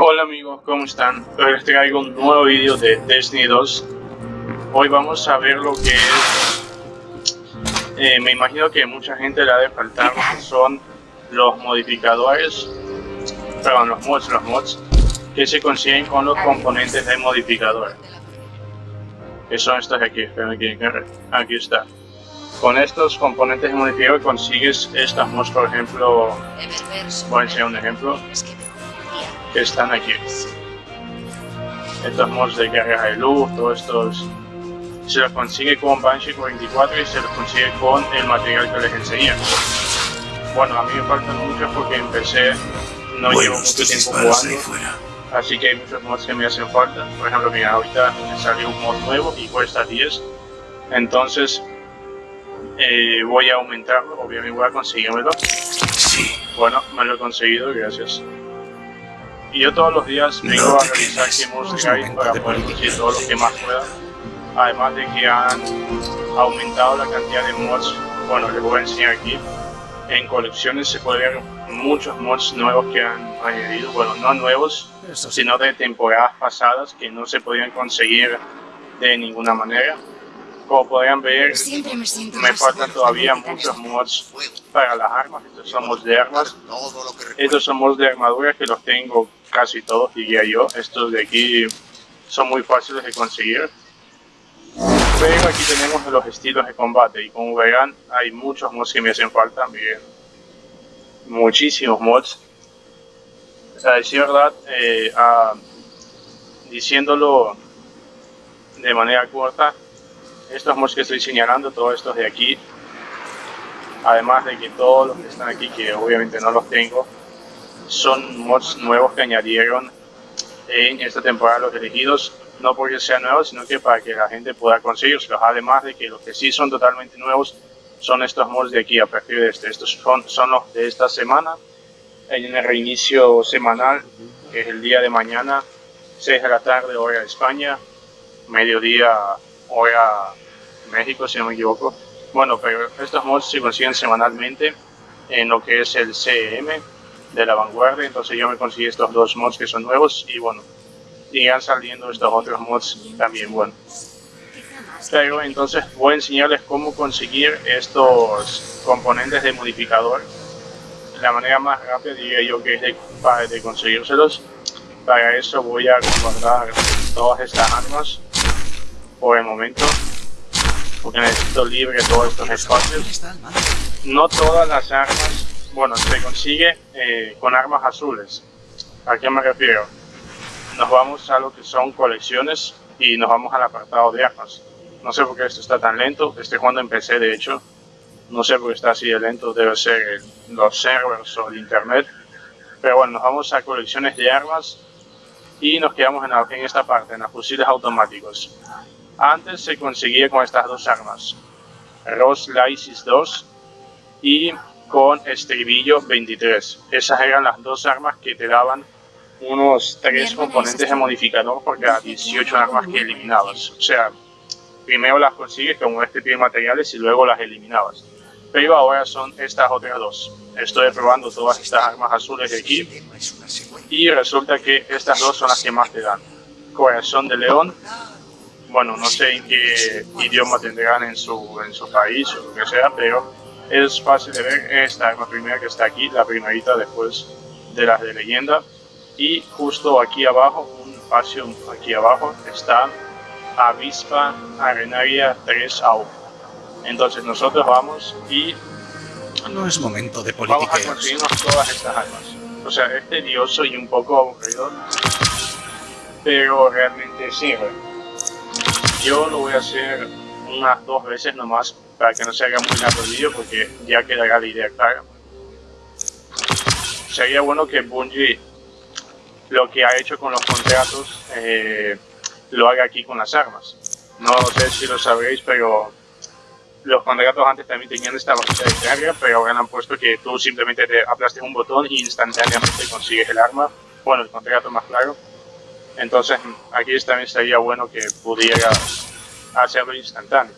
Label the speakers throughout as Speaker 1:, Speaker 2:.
Speaker 1: Hola amigos, ¿cómo están? Hoy les traigo un nuevo vídeo de Destiny 2 Hoy vamos a ver lo que es eh, Me imagino que mucha gente le ha de faltar lo que son los modificadores Perdón, los mods, los mods Que se consiguen con los componentes de modificador. Que son estos de aquí, aquí, aquí está. Con estos componentes de modificador consigues estas mods, por ejemplo, voy a enseñar un ejemplo que están aquí. Estos mods de carga de luz, todos estos se los consigue con Banshee 44 y se los consigue con el material que les enseñé. Bueno, a mí me faltan muchos porque empecé, no llevo mucho tiempo jugando, así que hay muchos mods que me hacen falta. Por ejemplo, mira, ahorita me salió un mod nuevo y cuesta 10, entonces eh, voy a aumentarlo, obviamente voy a conseguírmelo. Bueno, me lo he conseguido, gracias. Y yo todos los días vengo a realizar de guide para poder conseguir todo lo que más pueda. Además de que han aumentado la cantidad de mods, bueno, les voy a enseñar aquí. En colecciones se puede ver muchos mods nuevos que han añadido, bueno, no nuevos, sino de temporadas pasadas que no se podían conseguir de ninguna manera. Como podrían ver, me, faltan todavía muchos mods para las armas. Estos son mods de armas. Estos son mods de armadura que los tengo casi todos, diría yo. Estos de aquí son muy fáciles de conseguir. Pero aquí tenemos los estilos de combate y como verán hay muchos mods que me hacen falta, miren. Muchísimos mods. A decir verdad, eh, diciéndolo de manera corta, estos mods que estoy señalando, todos estos de aquí, además de que todos los que están aquí, que obviamente no los tengo, son mods nuevos que añadieron en esta temporada los elegidos, no porque sean nuevos, sino que para que la gente pueda conseguirlos, además de que los que sí son totalmente nuevos son estos mods de aquí a partir de este, estos son, son los de esta semana, en el reinicio semanal, que es el día de mañana, 6 de la tarde hora de España, mediodía hora México si no me equivoco, bueno, pero estos mods se consiguen semanalmente en lo que es el CM, de la vanguardia, entonces yo me conseguí estos dos mods que son nuevos y bueno, irán saliendo estos otros mods también bueno. Pero entonces voy a enseñarles cómo conseguir estos componentes de modificador. La manera más rápida diría yo que es de, de conseguírselos. Para eso voy a guardar todas estas armas por el momento. Porque necesito libre todos estos espacios. No todas las armas bueno, se consigue eh, con armas azules. ¿A qué me refiero? Nos vamos a lo que son colecciones y nos vamos al apartado de armas. No sé por qué esto está tan lento, este cuando empecé de hecho. No sé por qué está así de lento, debe ser los servers o el internet. Pero bueno, nos vamos a colecciones de armas y nos quedamos en, en esta parte, en los fusiles automáticos. Antes se conseguía con estas dos armas, Ross Lysis 2 y con estribillo 23. Esas eran las dos armas que te daban unos tres componentes de modificador por cada 18 armas que eliminabas. O sea, primero las consigues con este tipo de materiales y luego las eliminabas. Pero ahora son estas otras dos. Estoy probando todas estas armas azules de aquí y resulta que estas dos son las que más te dan. Corazón de león. Bueno, no sé en qué idioma tendrán en su, en su país o lo que sea, pero es fácil de ver esta la primera que está aquí, la primerita después de las de leyenda. Y justo aquí abajo, un espacio aquí abajo, está Avispa Arenaria 3 AU. Entonces nosotros vamos y...
Speaker 2: No es momento de Vamos
Speaker 1: a conseguirnos todas estas armas. O sea, es tedioso y un poco aburrido, pero realmente sirve. Yo lo voy a hacer unas dos veces nomás para que no se haga muy largo el vídeo porque ya quedará la idea clara. Sería bueno que Bungie lo que ha hecho con los contratos eh, lo haga aquí con las armas. No sé si lo sabréis, pero los contratos antes también tenían esta barrita de carga, pero ahora han puesto que tú simplemente te aplastes un botón y instantáneamente consigues el arma. Bueno, el contrato más claro. Entonces aquí también sería bueno que pudiera hacerlo instantáneo.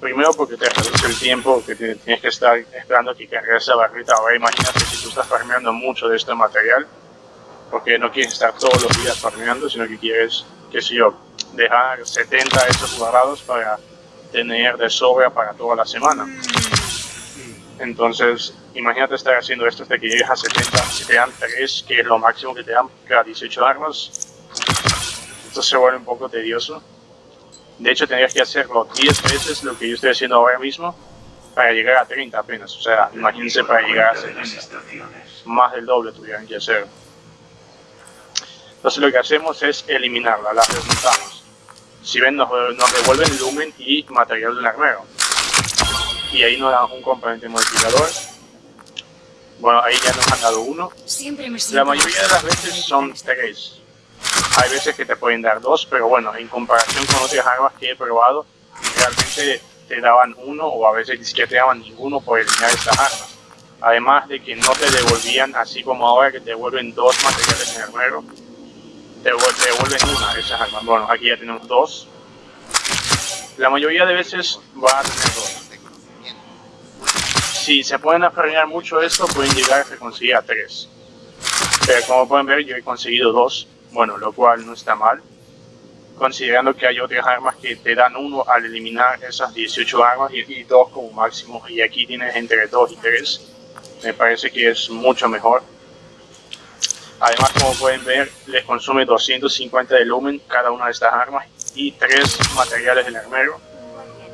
Speaker 1: Primero porque te reduce el tiempo que tienes que estar esperando que cargue esa barrita. Ahora imagínate si tú estás farmeando mucho de este material porque no quieres estar todos los días farmeando, sino que quieres, qué sé yo, dejar 70 de esos guardados para tener de sobra para toda la semana. Entonces, imagínate estar haciendo esto hasta que llegues a 70, si te dan 3, que es lo máximo que te dan cada 18 armas, esto se vuelve un poco tedioso. De hecho, tendrías que hacerlo 10 veces lo que yo estoy haciendo ahora mismo para llegar a 30 apenas. O sea, imagínense para llegar a 70. Más del doble tuvieran que hacer. Entonces lo que hacemos es eliminarla, la remontamos. Si ven, nos, devuelven lumen y material del armero. Y ahí nos dan un componente modificador. Bueno, ahí ya nos han dado uno. La mayoría de las veces son tres. Hay veces que te pueden dar dos, pero bueno, en comparación con otras armas que he probado, realmente te daban uno o a veces ni siquiera te daban ninguno por eliminar estas armas. Además de que no te devolvían, así como ahora que te devuelven dos materiales en el armero, te devuelven una de esas armas. Bueno, aquí ya tenemos dos. La mayoría de veces va a tener dos. Si se pueden aferrar mucho esto, pueden llegar a conseguir a tres. Pero como pueden ver, yo he conseguido dos bueno, lo cual no está mal, considerando que hay otras armas que te dan uno al eliminar esas 18 armas y, dos como máximo, y aquí tienes entre 2 y 3, me parece que es mucho mejor. Además, como pueden ver, les consume 250 de lumen cada una de estas armas y 3 materiales del armero.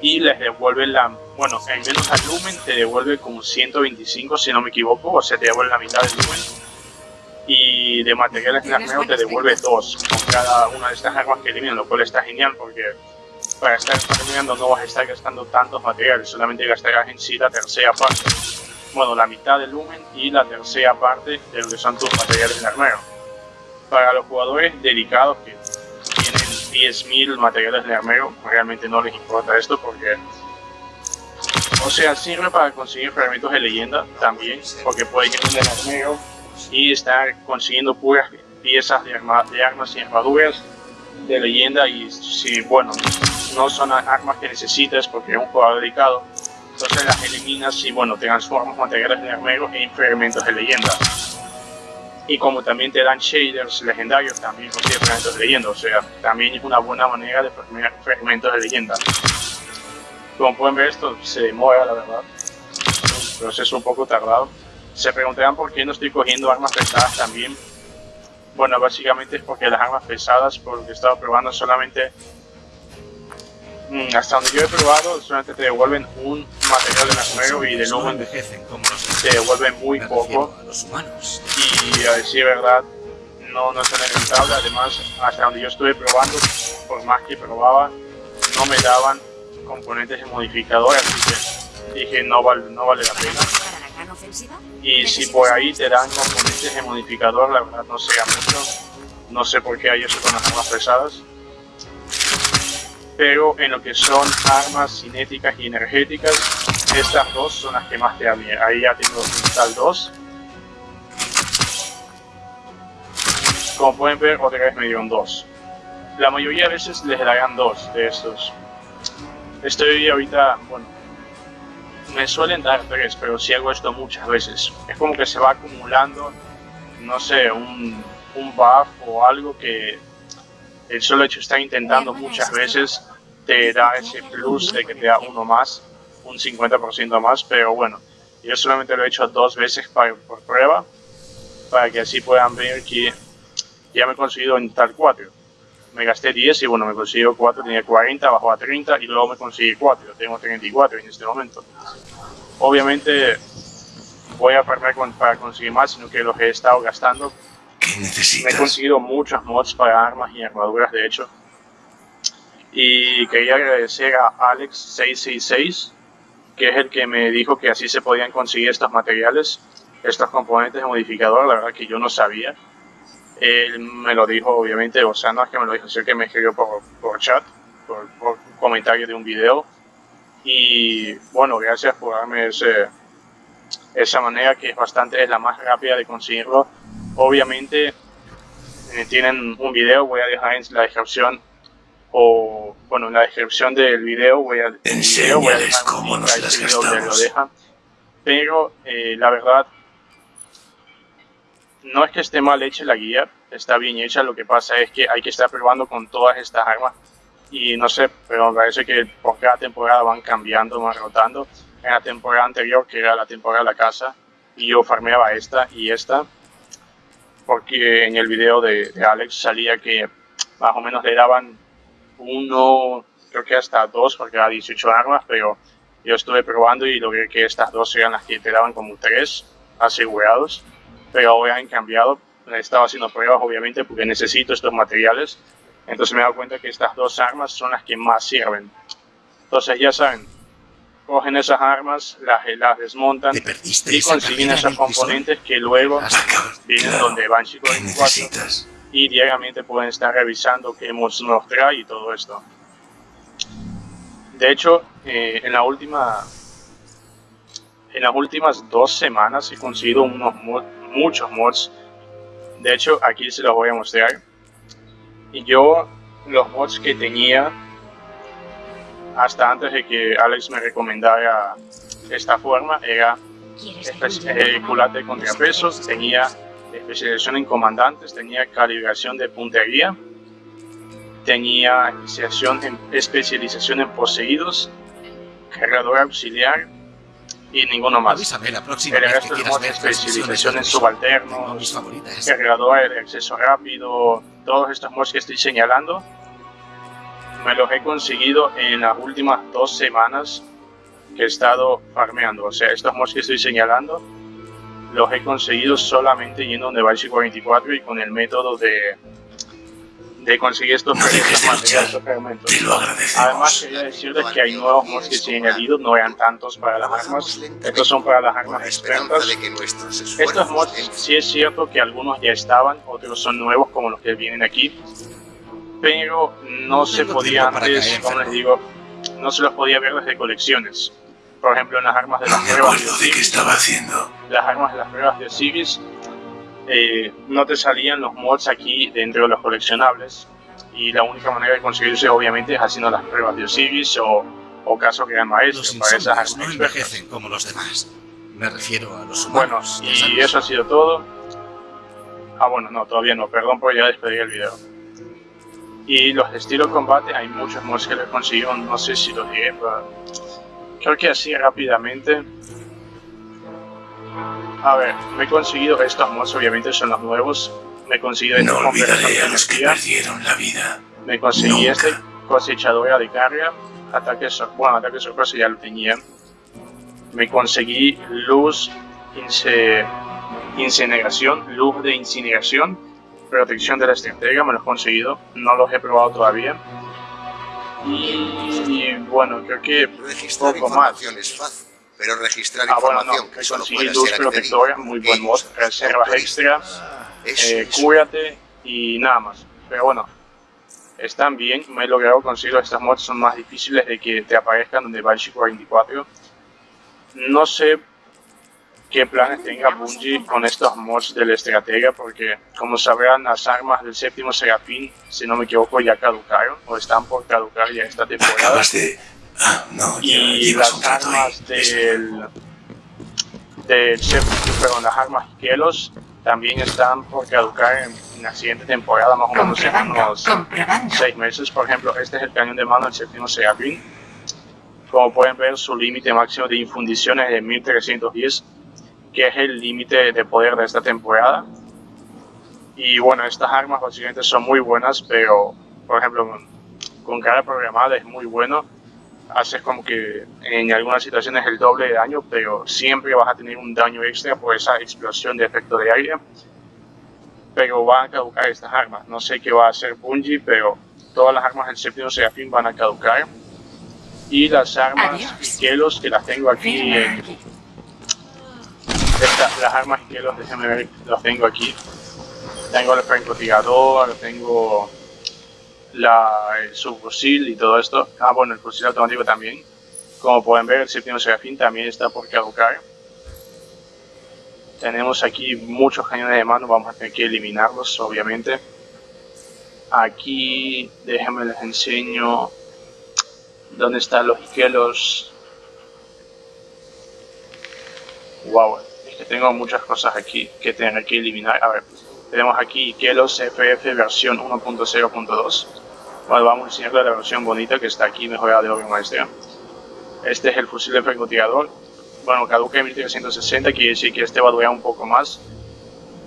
Speaker 1: Y les devuelve la, bueno, en menos al lumen te devuelve como 125 si no me equivoco, o sea, te devuelve la mitad del lumen. Y de materiales armero te devuelve dos con cada una de estas armas que eliminan, lo cual está genial porque para estar terminando no vas a estar gastando tantos materiales, solamente gastarás en sí la tercera parte, bueno, la mitad del lumen y la tercera parte de lo que son tus materiales en armero. Para los jugadores dedicados que tienen 10.000 materiales de armero, realmente no les importa esto porque o sea, sirve para conseguir fragmentos de leyenda también, porque puedes ir el armero y estar consiguiendo puras piezas de, armas y armaduras de leyenda y si, bueno, no son armas que necesites porque es un jugador dedicado, entonces las eliminas y, bueno, transformas materiales de armero en fragmentos de leyenda. Y como también te dan shaders legendarios, también consigues fragmentos de leyenda, o sea, también es una buena manera de fragmentos de leyenda. Como pueden ver, esto se demora, la verdad. Es un proceso un poco tardado. Se preguntarán por qué no estoy cogiendo armas pesadas también. Bueno, básicamente es porque las armas pesadas, por lo que he estado probando, solamente... Mm, hasta donde yo he probado, solamente te devuelven un material de armero y de luego te devuelven muy poco. Y a decir verdad, no, no tan rentable. Además, hasta donde yo estuve probando, por más que probaba, no me daban componentes de modificador, así que dije no vale, no vale la pena. Y si por ahí te dan componentes de modificador, la verdad no sea mucho. No sé por qué hay eso con las armas pesadas. Pero en lo que son armas cinéticas y energéticas, estas dos son las que más te dan. Ahí ya tengo tal 2. Como pueden ver, otra vez me dieron dos. La mayoría de veces les darán dos de estos. Estoy ahorita, bueno, me suelen dar tres, pero si hago esto muchas veces. Es como que se va acumulando, no sé, un, un buff o algo que el solo hecho de estar intentando muchas veces te da ese plus de que te da uno más, un 50% más, pero bueno, yo solamente lo he hecho dos veces para, por prueba, para que así puedan ver que ya me he conseguido en tal 4 me gasté 10 y bueno, me consiguió 4, tenía 40, bajó a 30 y luego me conseguí 4, yo tengo 34 en este momento. Obviamente voy a perder para conseguir más, sino que lo que he estado gastando. Me he conseguido muchos mods para armas y armaduras, de hecho. Y quería agradecer a Alex666, que es el que me dijo que así se podían conseguir estos materiales, estos componentes de modificador, la verdad que yo no sabía. Él me lo dijo, obviamente, o sea, no es que me lo dijo, sino que me escribió por, por chat, por, por comentario de un video. Y bueno, gracias por darme ese, esa manera que es bastante, es la más rápida de conseguirlo. Obviamente eh, tienen un video, voy a dejar en la descripción o bueno, en la descripción del video voy a,
Speaker 2: video, voy a dejar cómo nos las donde
Speaker 1: lo dejan. Pero eh, la verdad no es que esté mal hecha la guía, está bien hecha, lo que pasa es que hay que estar probando con todas estas armas y no sé, pero me parece que por cada temporada van cambiando, van rotando. En la temporada anterior, que era la temporada de la casa, yo farmeaba esta y esta, porque en el video de, Alex salía que más o menos le daban uno, creo que hasta dos, porque era 18 armas, pero yo estuve probando y logré que estas dos eran las que te daban como tres asegurados, pero ahora han cambiado. He estado haciendo pruebas, obviamente, porque necesito estos materiales entonces me he dado cuenta que estas dos armas son las que más sirven. Entonces ya saben, cogen esas armas, las, las desmontan y consiguen esos componentes que luego vienen donde van chicos y diariamente pueden estar revisando qué hemos nos trae y todo esto. De hecho, eh, en la última en las últimas dos semanas he conseguido unos muchos mods. De hecho, aquí se los voy a mostrar. Y yo, los mods que tenía, hasta antes de que Alex me recomendara esta forma, era eh, culate de contrapesos, tenía especialización en comandantes, tenía calibración de puntería, tenía especialización en, especialización en poseídos, cargador auxiliar y ninguno más.
Speaker 3: Avísame la próxima El resto de mods,
Speaker 1: especialización en subalternos, cargador de acceso rápido, todos estos mods que estoy señalando me los he conseguido en las últimas dos semanas que he estado farmeando. O sea, estos mods que estoy señalando los he conseguido solamente yendo donde Device 44 y con el método de, de conseguir estos,
Speaker 2: no estos fragmentos.
Speaker 1: Además, quería decirles que hay nuevos mods que se han añadido, no eran tantos para las armas, estos son para las armas expertas. Estos mods sí es cierto que algunos ya estaban, otros son nuevos como los que vienen aquí, pero no se podía antes, como les digo, no se los podía ver desde colecciones. Por ejemplo, en las armas de las pruebas de
Speaker 2: Osiris, haciendo.
Speaker 1: las armas de las pruebas de Osiris, eh, no te salían los mods aquí dentro de los coleccionables y la única manera de conseguirse obviamente es haciendo las pruebas de Osiris o, o caso que maestro
Speaker 3: los
Speaker 1: para esas armas
Speaker 3: no envejecen como los demás. Me refiero a los
Speaker 1: humanos. Bueno, y eso ha sido todo. Ah, bueno, no, todavía no, perdón por ya despedir el video. Y los de estilo combate, hay muchos mods que les conseguido, no sé si lo diré, pero creo que así rápidamente a ver, me he conseguido estos mods, obviamente son los nuevos. Me he conseguido
Speaker 2: no olvidaré a los que perdieron la vida.
Speaker 1: Me conseguí este cosechadora de carga, ataque, bueno, ataque sorpresa ya lo tenía. Me conseguí luz, incineración, luz de incineración, protección de la estratega, me los he conseguido, no los he probado todavía. Y, bueno, creo que poco más
Speaker 4: pero registrar
Speaker 1: ah, información bueno, no, que solo puede luz ser protectora, muy buen mod, reservas extra, eh, cúrate y nada más. Pero bueno, están bien, me he logrado conseguir estas mods, son más difíciles de que te aparezcan donde Chico 24. No sé qué planes tenga Bungie con estos mods del estratega, porque como sabrán las armas del séptimo Serafín, si no me equivoco, ya caducaron, o están por caducar ya esta temporada.
Speaker 2: Ah, no,
Speaker 1: y las armas del, del perdón, las armas también están por caducar en, la siguiente temporada, más o menos en unos 6 meses. Por ejemplo, este es el cañón de mano del séptimo Serafín. Como pueden ver, su límite máximo de infundiciones es de 1310, que es el límite de poder de esta temporada. Y bueno, estas armas básicamente son muy buenas, pero por ejemplo, con cara programada es muy bueno haces como que en algunas situaciones el doble de daño, pero siempre vas a tener un daño extra por esa explosión de efecto de aire. Pero van a caducar estas armas. No sé qué va a hacer Bungie, pero todas las armas del séptimo Serafín van a caducar. Y las armas Kelos que las tengo aquí las armas Kelos, déjenme ver, las tengo aquí. Tengo el francotirador, tengo la, el subfusil y todo esto. Ah, bueno, el fusil automático también. Como pueden ver, el séptimo serafín también está por caducar. Tenemos aquí muchos cañones de mano, vamos a tener que eliminarlos, obviamente. Aquí, déjenme les enseño dónde están los isquelos. Wow, que tengo muchas cosas aquí que tener que eliminar. A ver, tenemos aquí Kelos FF versión 1.0.2. Bueno, vamos a enseñarle la versión bonita que está aquí mejorada de Orion Maestría. Este es el fusil de francotirador. Bueno, caduca en 1360, quiere decir que este va a durar un poco más.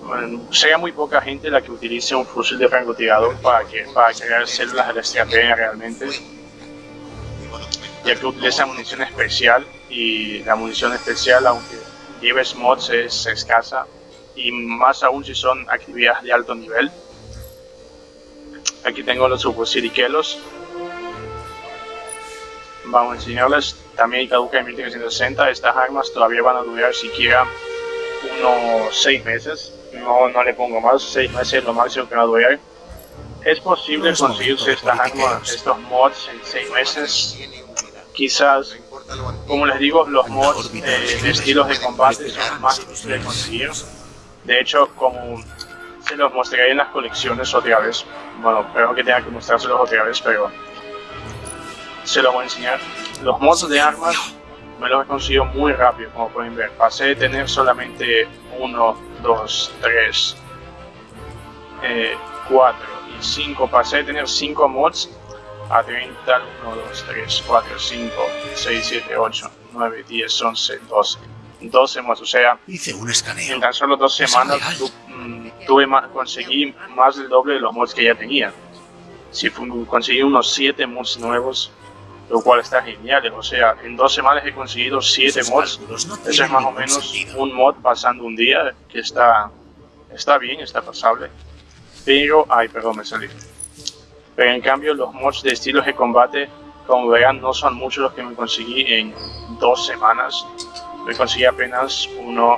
Speaker 1: Bueno, sea muy poca gente la que utilice un fusil de francotirador para, que, para crear células de la estrategia realmente, ya que utiliza munición especial y la munición especial, aunque lleves mods, es escasa y más aún si son actividades de alto nivel. Aquí tengo los subfusiles Vamos a enseñarles también caduca en 1360. Estas armas todavía van a durar siquiera unos 6 meses. No, no le pongo más, 6 meses es lo máximo que va a durar. Es posible conseguirse estas armas, estos mods en 6 meses. Quizás, como les digo, los mods eh, de estilos de combate son más difíciles de conseguir. De hecho, como se los mostraré en las colecciones otra vez. Bueno, espero que tenga que mostrárselos otra vez, pero se los voy a enseñar. Los mods de armas me los he conseguido muy rápido, como pueden ver. Pasé de tener solamente 1, 2, 3, 4 y 5. Pasé de tener 5 mods a 30, 1, 2, 3, 4, 5, 6, 7, 8, 9, 10, 11, 12. 12 mods, o sea,
Speaker 3: Hice un escaneo.
Speaker 1: en tan solo dos semanas tuve más, conseguí más del doble de los mods que ya tenía. Si conseguí unos 7 mods nuevos, lo cual está genial. O sea, en dos semanas he conseguido 7 mods. Eso es más o menos un mod pasando un día, que está, está bien, está pasable. Pero, ay, perdón, me salí. Pero en cambio, los mods de estilos de combate, como verán, no son muchos los que me conseguí en dos semanas. Me conseguí apenas uno,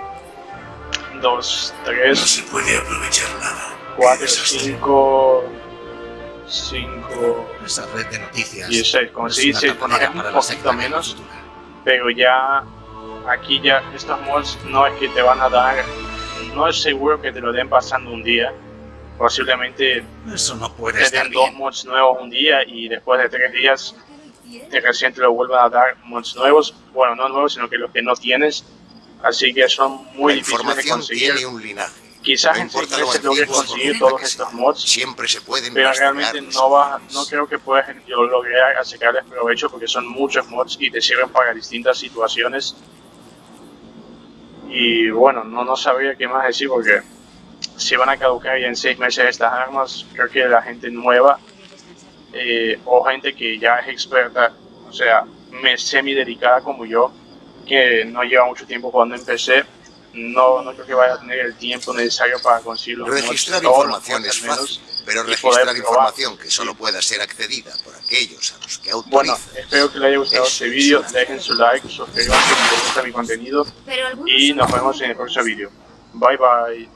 Speaker 1: dos, tres.
Speaker 2: No se puede aprovechar nada.
Speaker 1: 4, 5, 5,
Speaker 3: Esa red de noticias.
Speaker 1: 16. Como se dice, un poquito menos, pero ya aquí ya estos mods no es que te van a dar, no es seguro que te lo den pasando un día. Posiblemente
Speaker 3: Eso no puede
Speaker 1: te
Speaker 3: estar
Speaker 1: den dos mods nuevos un día y después de tres días de recién te lo vuelvan a dar mods nuevos. Bueno, no nuevos, sino que los que no tienes. Así que son muy
Speaker 4: La
Speaker 1: difíciles de conseguir.
Speaker 4: tiene un linaje.
Speaker 1: Quizás
Speaker 4: No
Speaker 1: en seis meses logres conseguir todos estos mods.
Speaker 4: Siempre se pueden
Speaker 1: pero realmente no va, no creo que puedas lograr sacarles provecho porque son muchos mods y te sirven para distintas situaciones. Y bueno, no, no sabría qué más decir porque si van a caducar ya en seis meses estas armas, creo que la gente nueva eh, o gente que ya es experta, o sea, me semi dedicada como yo, que no lleva mucho tiempo jugando en PC, no, no creo que vaya a tener el tiempo necesario para conseguir los mods,
Speaker 4: Registrar
Speaker 1: los
Speaker 4: información es
Speaker 1: al menos,
Speaker 4: fácil, pero
Speaker 1: y poder
Speaker 4: registrar información que solo pueda ser accedida por aquellos a los que
Speaker 1: Bueno,
Speaker 4: autoriza.
Speaker 1: espero que les haya gustado este vídeo, dejen su like, suscríbanse si les gusta mi contenido y nos vemos en el próximo vídeo. Bye bye.